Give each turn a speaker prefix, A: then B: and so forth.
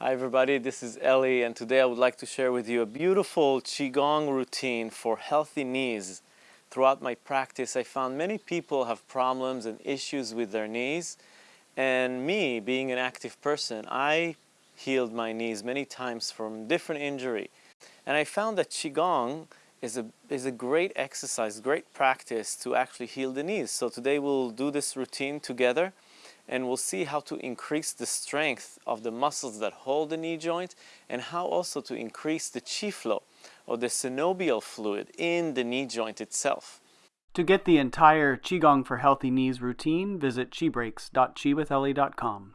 A: Hi everybody, this is Eli and today I would like to share with you a beautiful Qigong routine for healthy knees. Throughout my practice I found many people have problems and issues with their knees and me being an active person I healed my knees many times from different injury and I found that Qigong is a, is a great exercise, great practice to actually heal the knees. So today we'll do this routine together and we'll see how to increase the strength of the muscles that hold the knee joint and how also to increase the chi flow or the synovial fluid in the knee joint itself.
B: To get the entire Qigong for Healthy Knees routine, visit qbreaks.chiwitheli.com.